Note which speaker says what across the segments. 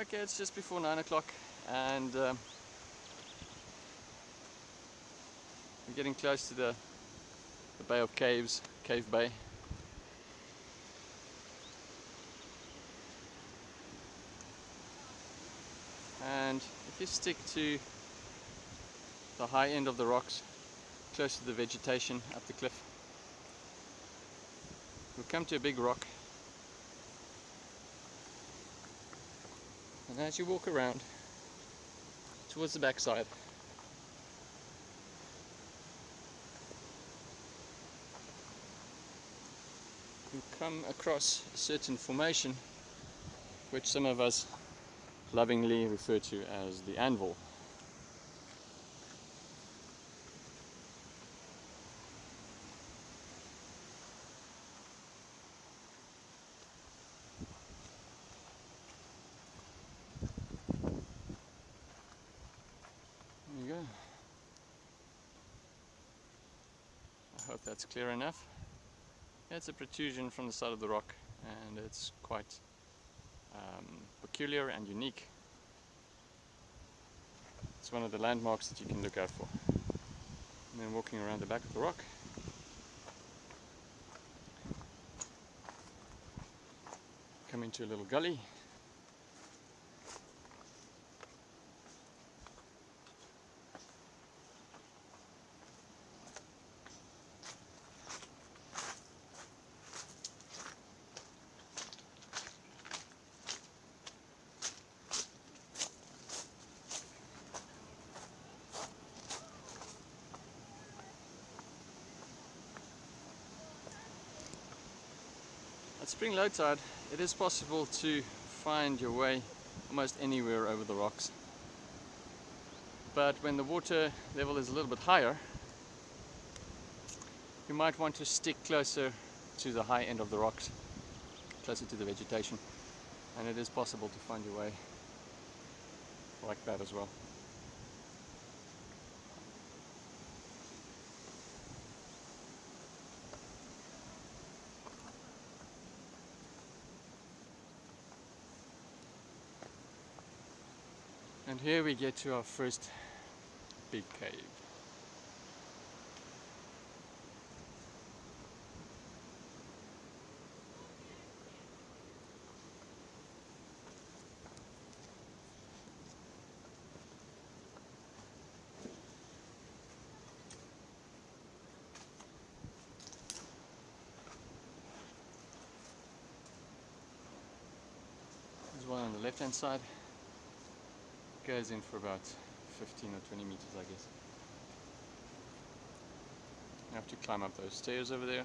Speaker 1: Okay, it's just before 9 o'clock and um, we're getting close to the, the Bay of Caves, Cave Bay. And if you stick to the high end of the rocks, close to the vegetation up the cliff, you'll come to a big rock And as you walk around towards the backside, you come across a certain formation which some of us lovingly refer to as the anvil. I hope that's clear enough. It's a protrusion from the side of the rock and it's quite um, peculiar and unique. It's one of the landmarks that you can look out for. And then walking around the back of the rock come into a little gully At spring low tide, it is possible to find your way almost anywhere over the rocks. But when the water level is a little bit higher, you might want to stick closer to the high end of the rocks, closer to the vegetation. And it is possible to find your way like that as well. And here we get to our first big cave. There's one on the left hand side goes in for about 15 or 20 meters I guess. You have to climb up those stairs over there.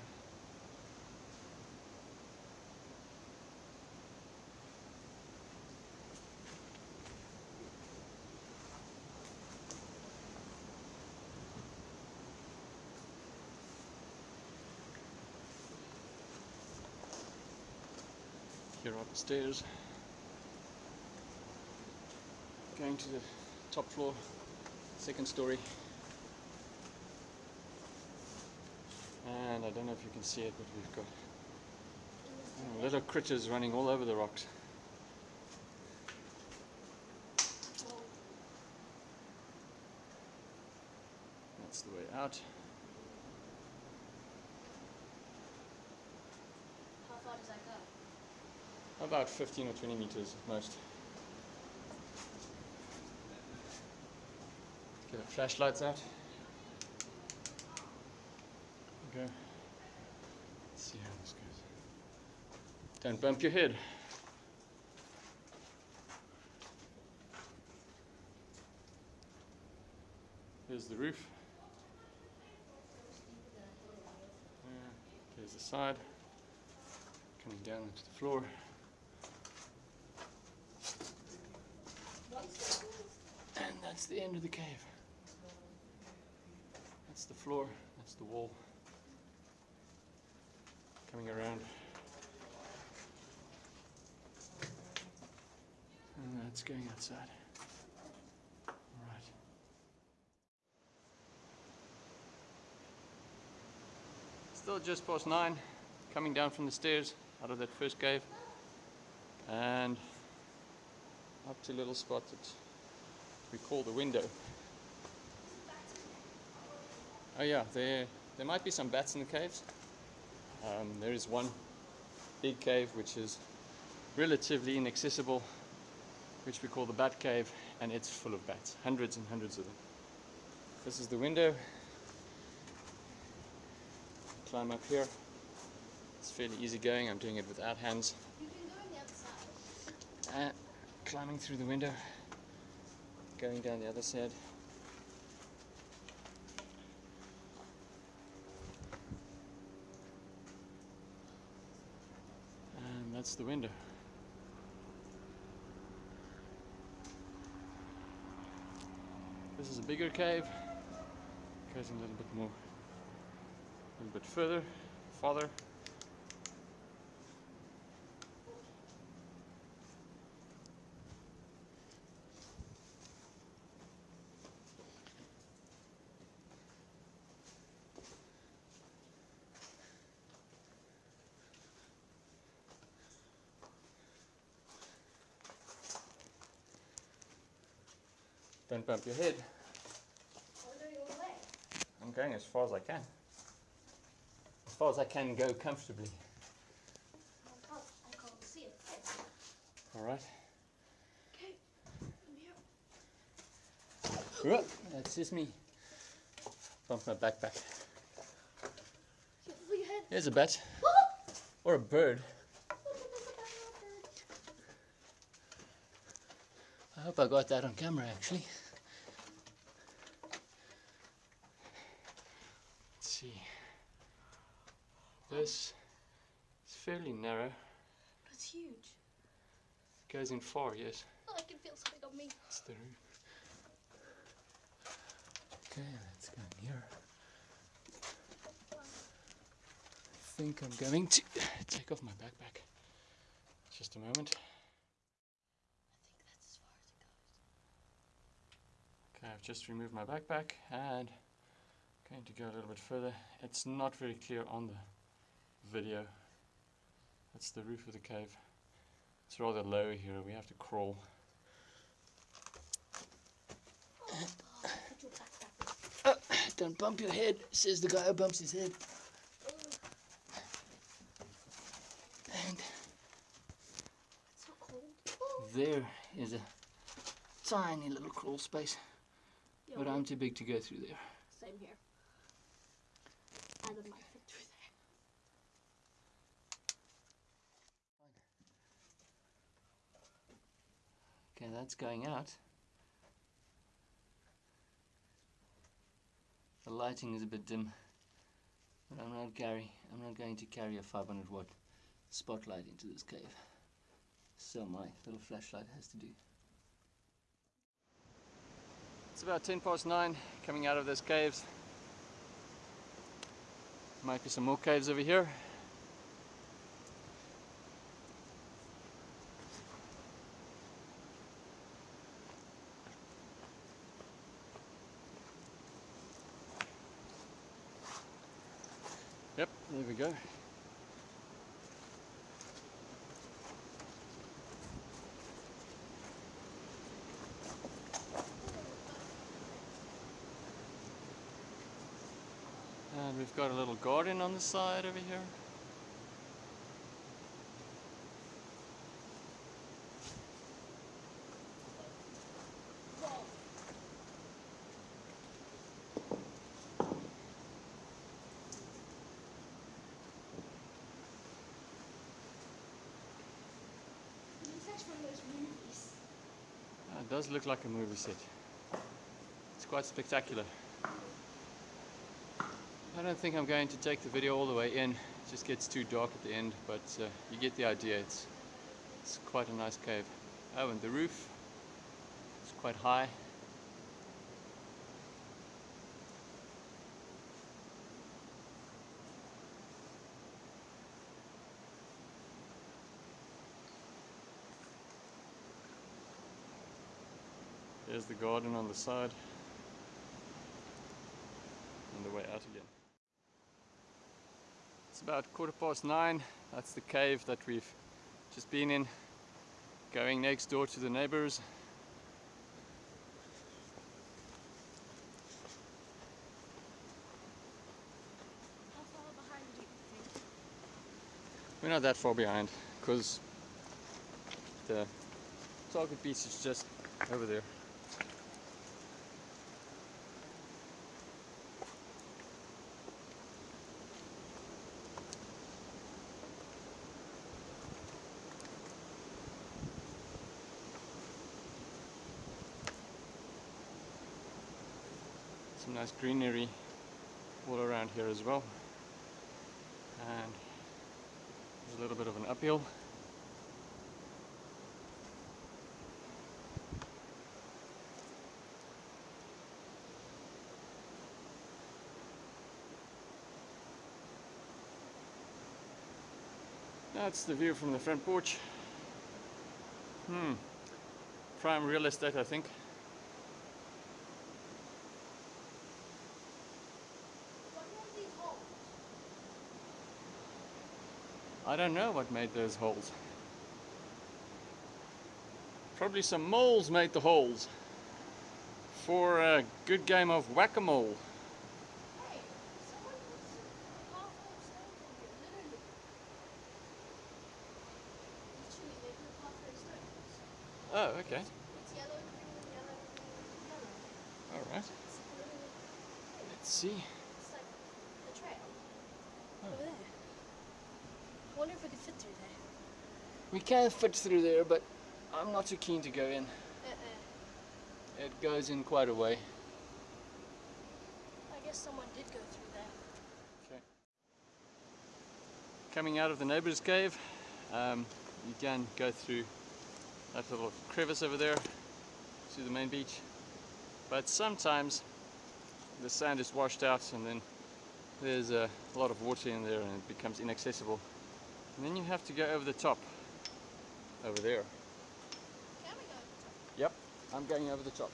Speaker 1: Here are the stairs going to the top floor, second story. And I don't know if you can see it, but we've got uh, little critters running all over the rocks. That's the way out.
Speaker 2: How far does that go?
Speaker 1: About 15 or 20 meters at most. Get the flashlights out. Okay. Let's see how this goes. Don't bump your head. Here's the roof. Yeah, Here's the side. Coming down into the floor. And that's the end of the cave. That's the floor, that's the wall. Coming around. And that's going outside. Alright. Still just past nine, coming down from the stairs out of that first cave. And up to a little spot that we call the window. Oh yeah, there there might be some bats in the caves. Um, there is one big cave which is relatively inaccessible, which we call the bat cave, and it's full of bats, hundreds and hundreds of them. This is the window. Climb up here. It's fairly easy going. I'm doing it without hands.
Speaker 2: You can go on the other side.
Speaker 1: Uh, climbing through the window, going down the other side. That's the window. This is a bigger cave. Goes a little bit more, a little bit further, farther. Don't bump your head.
Speaker 2: I'm going all
Speaker 1: as far as I can. As far as I can go comfortably.
Speaker 2: I can't, see it.
Speaker 1: Alright.
Speaker 2: Okay, I'm here.
Speaker 1: That's just me. Bump my backpack.
Speaker 2: Careful your head.
Speaker 1: Here's a bat. Or a bird. I hope I got that on camera actually. Let's see. This is fairly narrow.
Speaker 2: It's huge.
Speaker 1: It Goes in far, yes.
Speaker 2: Oh, I can feel something on me.
Speaker 1: It's the roof. Okay, let's go in here. I think I'm going to take off my backpack. Just a moment.
Speaker 2: I think that's as far as it goes.
Speaker 1: Okay, I've just removed my backpack and going to go a little bit further. It's not very clear on the video. That's the roof of the cave. It's rather low here. We have to crawl.
Speaker 2: Put your backpack in.
Speaker 1: Don't bump your head, says the guy who bumps his head. And
Speaker 2: It's so cold. Oh.
Speaker 1: there is a tiny little crawl space,
Speaker 2: Yeah,
Speaker 1: but I'm too big to go through there.
Speaker 2: Same here. Adam might fit through there.
Speaker 1: Okay, that's going out. The lighting is a bit dim, but I'm not carry. I'm not going to carry a 500 watt spotlight into this cave. So my little flashlight has to do. It's about 10 past 9 coming out of those caves. Might be some more caves over here. Yep, there we go. And we've got a little garden on the side over here.
Speaker 2: It's actually one of those movies.
Speaker 1: Uh, it does look like a movie set. It's quite spectacular. I don't think I'm going to take the video all the way in. It just gets too dark at the end, but uh, you get the idea. It's, it's quite a nice cave. Oh, and the roof is quite high. There's the garden on the side. On the way out again. It's about quarter past nine. That's the cave that we've just been in. going next door to the neighbors. We're not that far behind because the target beach is just over there. Nice greenery all around here as well. And there's a little bit of an uphill. That's the view from the front porch. Hmm. Prime real estate, I think.
Speaker 2: What are these holes?
Speaker 1: I don't know what made those holes. Probably some moles made the holes for a good game of whack-a-mole.
Speaker 2: Oh, hey, Alright. Let's full of stones in here, literally. Literally, they put half full of stones.
Speaker 1: Oh, okay.
Speaker 2: It's yellow, green, yellow, green, yellow.
Speaker 1: All right.
Speaker 2: It's literally,
Speaker 1: Let's see.
Speaker 2: it's like the trail.
Speaker 1: Oh.
Speaker 2: Over there. I wonder if we could fit through there.
Speaker 1: We can fit through there, but I'm not too keen to go in.
Speaker 2: Uh-uh.
Speaker 1: It goes in quite a way.
Speaker 2: I guess someone did go through there.
Speaker 1: Okay. Coming out of the neighbor's cave, um, you can go through that little crevice over there to the main beach. But sometimes the sand is washed out and then there's a lot of water in there and it becomes inaccessible. And then you have to go over the top, over there.
Speaker 2: Can we go over the top?
Speaker 1: Yep, I'm going over the top.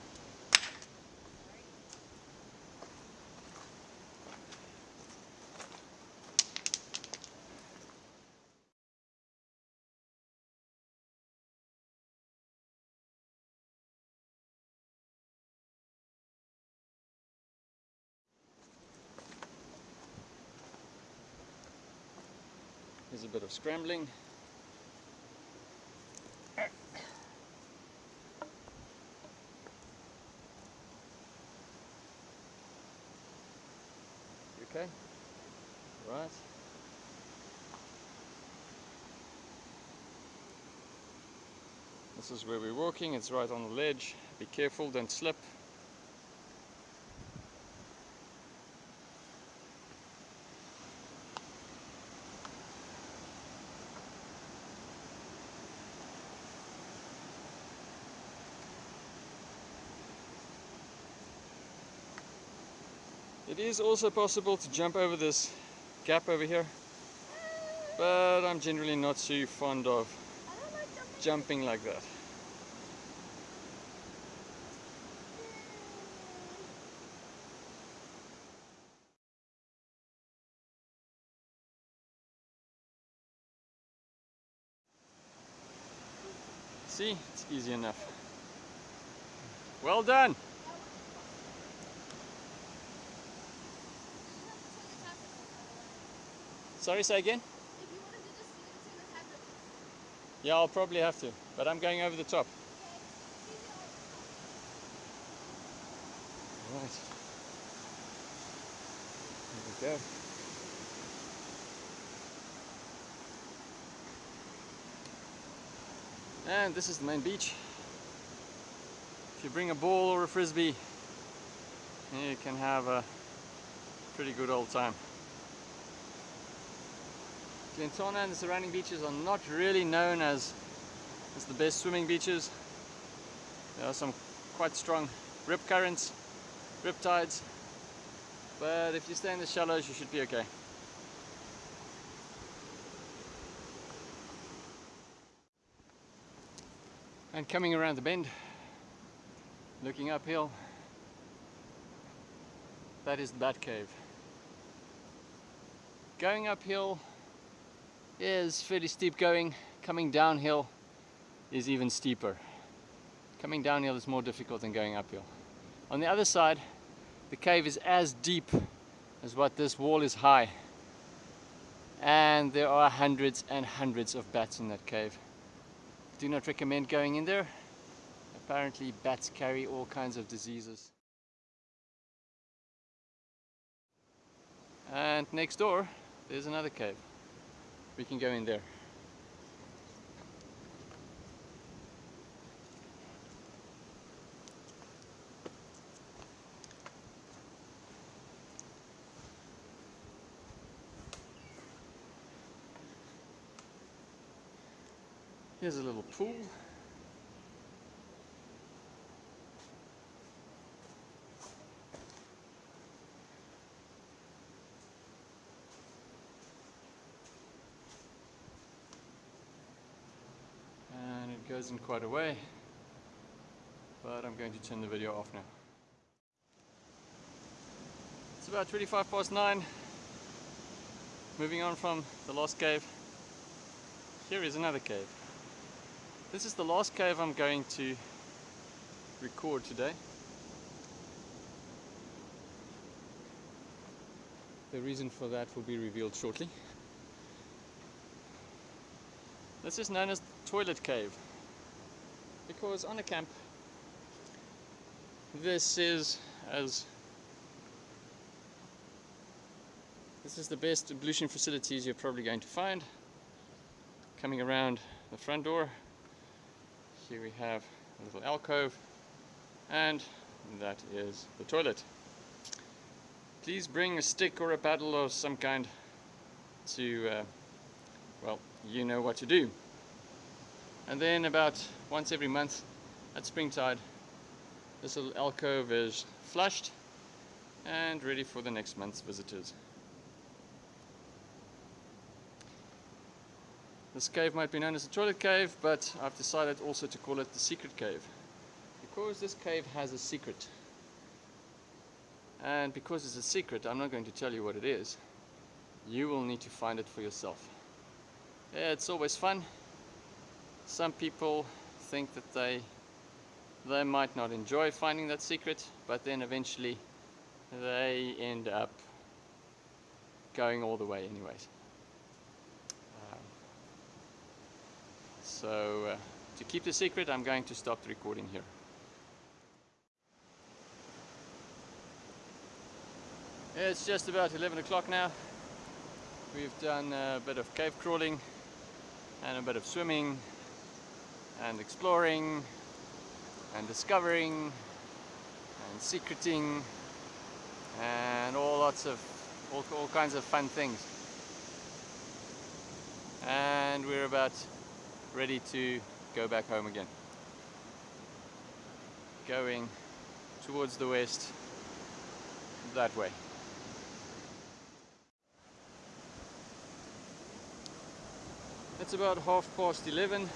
Speaker 1: There's a bit of scrambling. Okay? Right. This is where we're walking, it's right on the ledge. Be careful, don't slip. Is also possible to jump over this gap over here, but I'm generally not too fond of
Speaker 2: jumping
Speaker 1: like that. See, it's easy enough. Well done. Sorry, say again?
Speaker 2: If you wanted to just leave it in the tablet,
Speaker 1: Yeah, I'll probably have to, but I'm going over the top. Right. Here we go. And this is the main beach. If you bring a ball or a frisbee, you can have a pretty good old time. Glentana and the surrounding beaches are not really known as, as the best swimming beaches. There are some quite strong rip currents, rip tides, but if you stay in the shallows you should be okay. And coming around the bend, looking uphill, that is the Bat Cave. Going uphill is fairly steep going, coming downhill is even steeper. Coming downhill is more difficult than going uphill. On the other side, the cave is as deep as what this wall is high. And there are hundreds and hundreds of bats in that cave. Do not recommend going in there. Apparently bats carry all kinds of diseases. And next door, there's another cave. We can go in there. Here's a little pool. Goes in quite a way, but I'm going to turn the video off now. It's about 25 past 9. Moving on from the last cave. Here is another cave. This is the last cave I'm going to record today. The reason for that will be revealed shortly. This is known as Toilet Cave because on a camp this is as this is the best ablution facilities you're probably going to find coming around the front door here we have a little alcove and that is the toilet. Please bring a stick or a paddle of some kind to, uh, well, you know what to do. And then about once every month at springtide, this little alcove is flushed and ready for the next month's visitors. This cave might be known as the toilet cave, but I've decided also to call it the secret cave. Because this cave has a secret. And because it's a secret, I'm not going to tell you what it is. You will need to find it for yourself. Yeah, it's always fun. Some people think that they they might not enjoy finding that secret, but then eventually they end up going all the way anyways. So uh, to keep the secret, I'm going to stop the recording here. It's just about 11 o'clock now. We've done a bit of cave crawling and a bit of swimming and exploring and discovering and secreting and all lots of all, all kinds of fun things and we're about ready to go back home again. Going towards the west that way. It's about half past 11.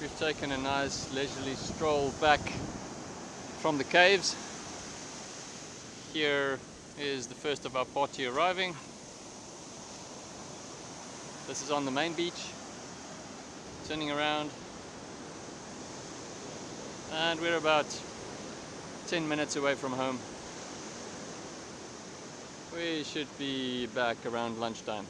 Speaker 1: We've taken a nice leisurely stroll back from the caves. Here is the first of our party arriving. This is on the main beach turning around and we're about 10 minutes away from home we should be back around lunchtime